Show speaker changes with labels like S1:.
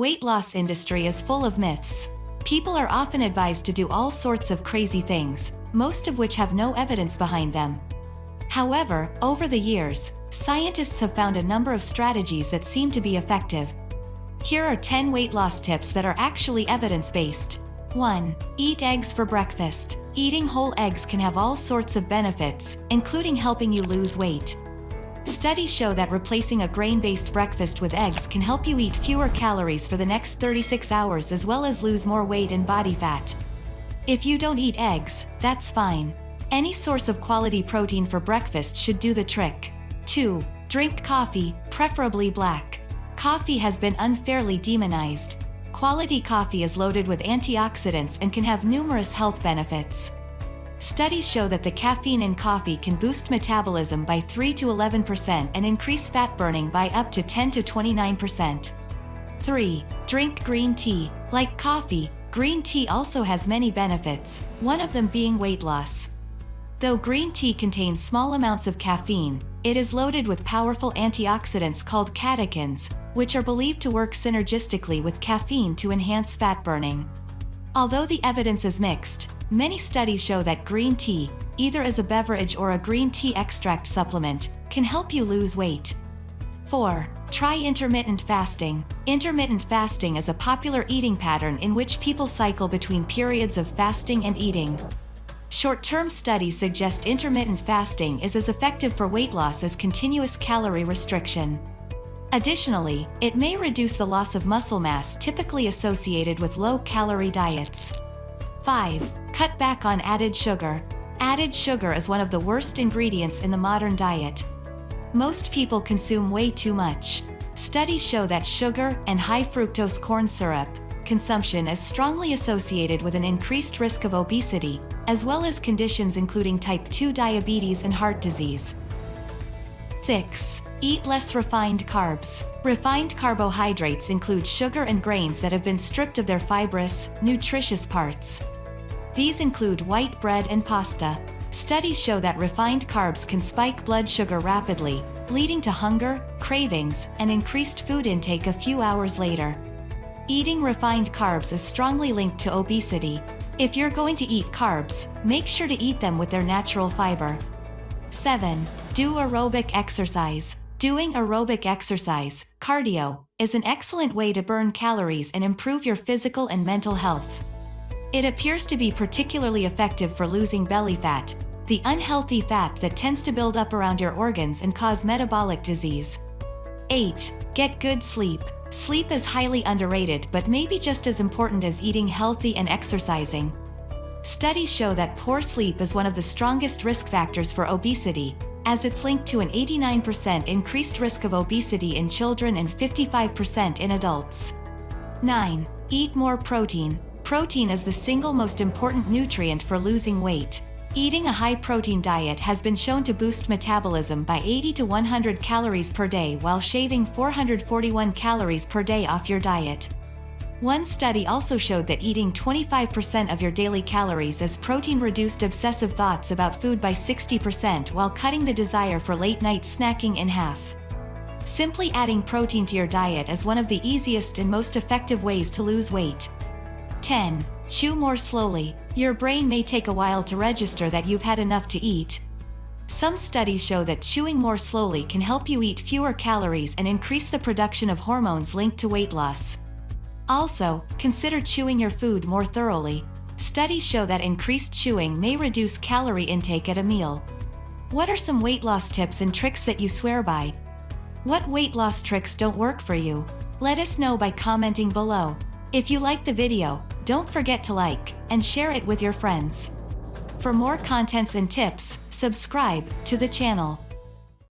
S1: weight loss industry is full of myths. People are often advised to do all sorts of crazy things, most of which have no evidence behind them. However, over the years, scientists have found a number of strategies that seem to be effective. Here are 10 weight loss tips that are actually evidence-based. 1. Eat eggs for breakfast. Eating whole eggs can have all sorts of benefits, including helping you lose weight. Studies show that replacing a grain-based breakfast with eggs can help you eat fewer calories for the next 36 hours as well as lose more weight and body fat. If you don't eat eggs, that's fine. Any source of quality protein for breakfast should do the trick. 2. Drink coffee, preferably black. Coffee has been unfairly demonized. Quality coffee is loaded with antioxidants and can have numerous health benefits. Studies show that the caffeine in coffee can boost metabolism by 3 to 11% and increase fat burning by up to 10 to 29%. 3. Drink green tea. Like coffee, green tea also has many benefits, one of them being weight loss. Though green tea contains small amounts of caffeine, it is loaded with powerful antioxidants called catechins, which are believed to work synergistically with caffeine to enhance fat burning. Although the evidence is mixed, Many studies show that green tea, either as a beverage or a green tea extract supplement, can help you lose weight. 4. Try intermittent fasting. Intermittent fasting is a popular eating pattern in which people cycle between periods of fasting and eating. Short-term studies suggest intermittent fasting is as effective for weight loss as continuous calorie restriction. Additionally, it may reduce the loss of muscle mass typically associated with low-calorie diets. 5. Cut back on added sugar. Added sugar is one of the worst ingredients in the modern diet. Most people consume way too much. Studies show that sugar and high fructose corn syrup consumption is strongly associated with an increased risk of obesity, as well as conditions including type 2 diabetes and heart disease. 6. Eat less refined carbs. Refined carbohydrates include sugar and grains that have been stripped of their fibrous, nutritious parts. These include white bread and pasta. Studies show that refined carbs can spike blood sugar rapidly, leading to hunger, cravings, and increased food intake a few hours later. Eating refined carbs is strongly linked to obesity. If you're going to eat carbs, make sure to eat them with their natural fiber. 7. Do aerobic exercise. Doing aerobic exercise, cardio, is an excellent way to burn calories and improve your physical and mental health. It appears to be particularly effective for losing belly fat, the unhealthy fat that tends to build up around your organs and cause metabolic disease. 8. Get good sleep. Sleep is highly underrated but may be just as important as eating healthy and exercising. Studies show that poor sleep is one of the strongest risk factors for obesity, as it's linked to an 89% increased risk of obesity in children and 55% in adults. 9. Eat more protein. Protein is the single most important nutrient for losing weight. Eating a high-protein diet has been shown to boost metabolism by 80 to 100 calories per day while shaving 441 calories per day off your diet. One study also showed that eating 25% of your daily calories as protein reduced obsessive thoughts about food by 60% while cutting the desire for late-night snacking in half. Simply adding protein to your diet is one of the easiest and most effective ways to lose weight. 10. Chew more slowly. Your brain may take a while to register that you've had enough to eat. Some studies show that chewing more slowly can help you eat fewer calories and increase the production of hormones linked to weight loss. Also, consider chewing your food more thoroughly. Studies show that increased chewing may reduce calorie intake at a meal. What are some weight loss tips and tricks that you swear by? What weight loss tricks don't work for you? Let us know by commenting below. If you like the video, don't forget to like and share it with your friends. For more contents and tips, subscribe to the channel.